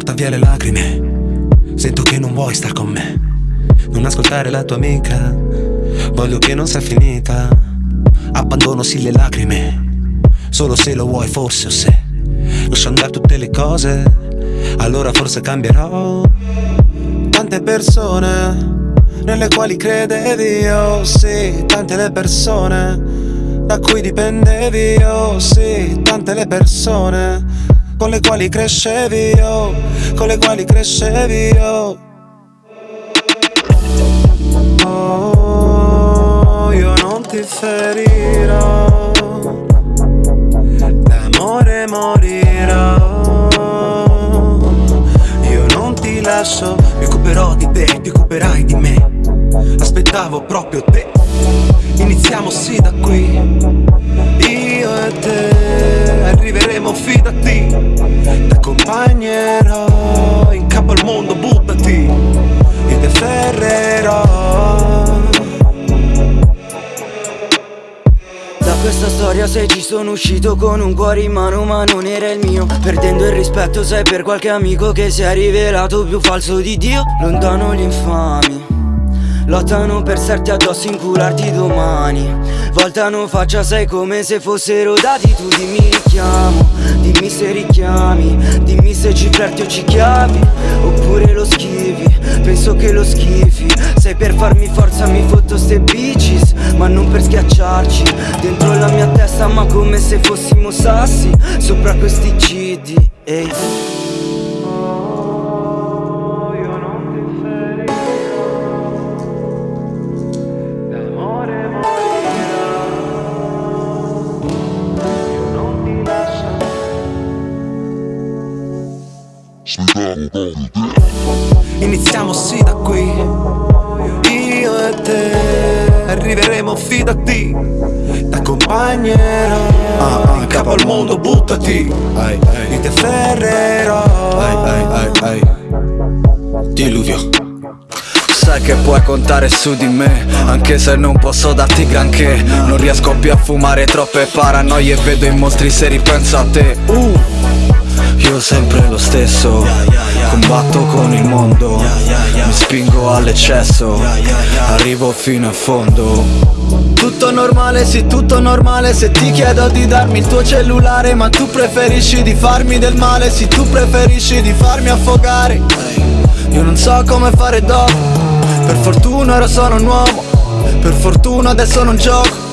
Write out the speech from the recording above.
porta via le lacrime. Sento che non vuoi star con me. Non ascoltare la tua amica. Voglio che non sia finita. Abbandono sì le lacrime. Solo se lo vuoi forse o se. Lascio andare tutte le cose. Allora forse cambierò. Tante persone nelle quali credevi, oh sì, tante le persone da cui dipendevi, oh sì, tante le persone con le quali crescevi, oh, con le quali crescevi, oh. Oh, io non ti ferirò, d'amore morirò, io non ti lascio, mi occuperò di te, ti occuperai di me, aspettavo proprio te. Iniziamo sì da qui. Io e te questa storia se ci sono uscito con un cuore in mano ma non era il mio. Perdendo il rispetto sei per qualche amico che si è rivelato più falso di Dio. Lontano gli infami Lottano per starti addosso, incularti domani. Voltano faccia, sei come se fossero dati. Tu dimmi richiamo, dimmi se richiami Dimmi se ci flirti o ci chiavi Oppure lo schivi, penso che lo schifi. Sei per farmi forza, mi fotto ste bitches Ma non per schiacciarci. Dentro la mia testa ma come se fossimo sassi. Sopra questi cidi, ehi Iniziamo sì da qui. Io e te Arriveremo fidati T'accompagnerò ah, ah, In capo al mondo buttati. Ai, ai. Io ti afferrerò ai, ai, ai, ai. Diluvio. Sai che puoi contare su di me Anche se non posso darti granché. Non riesco più a fumare troppe paranoie Vedo i mostri se ripenso a te. Uh. Io sempre lo stesso Combatto con il mondo Mi spingo all'eccesso Arrivo fino a fondo. Tutto normale, sì, tutto normale Se ti chiedo di darmi il tuo cellulare Ma tu preferisci di farmi del male Sì, tu preferisci di farmi affogare. Io non so come fare dopo Per fortuna ora sono un uomo Per fortuna adesso non gioco